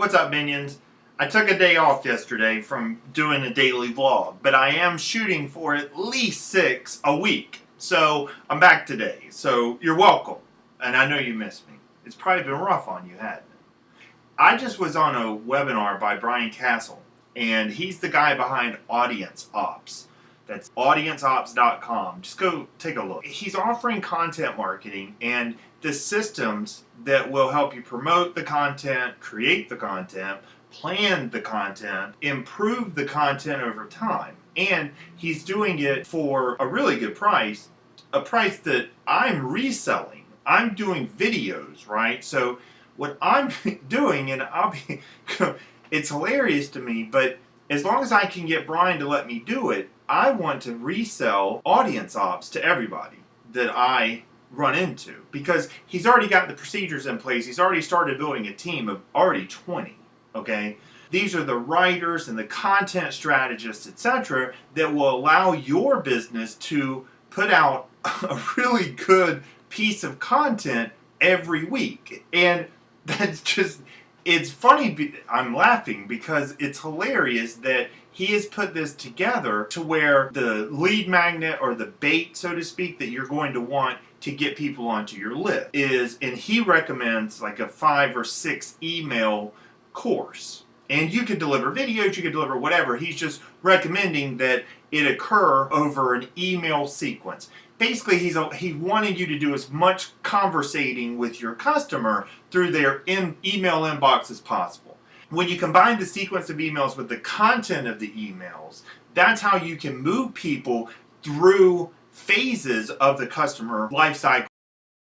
What's up, minions? I took a day off yesterday from doing a daily vlog, but I am shooting for at least six a week. So I'm back today. So you're welcome. And I know you missed me. It's probably been rough on you, hadn't it? I just was on a webinar by Brian Casel, and he's the guy behind Audience Ops. That's audienceops.com. Just go take a look. He's offering content marketing and the systems that will help you promote the content, create the content, plan the content, improve the content over time. And he's doing it for a really good price, a price that I'm reselling. I'm doing videos, right? So what I'm doing, and I'll be, it's hilarious to me, but as long as I can get Brian to let me do it, I want to resell audience ops to everybody that I run into because he's already got the procedures in place. He's already started building a team of already 20, okay? These are the writers and the content strategists, etc., that will allow your business to put out a really good piece of content every week. And that's just, it's funny, I'm laughing because it's hilarious that he has put this together to where the lead magnet or the bait, so to speak, that you're going to want to get people onto your list is, and he recommends like a five or six email course. And you could deliver videos, you could deliver whatever. He's just recommending that it occur over an email sequence. Basically, he's he wanted you to do as much conversating with your customer through their in, email inbox as possible. When you combine the sequence of emails with the content of the emails, that's how you can move people through phases of the customer life cycle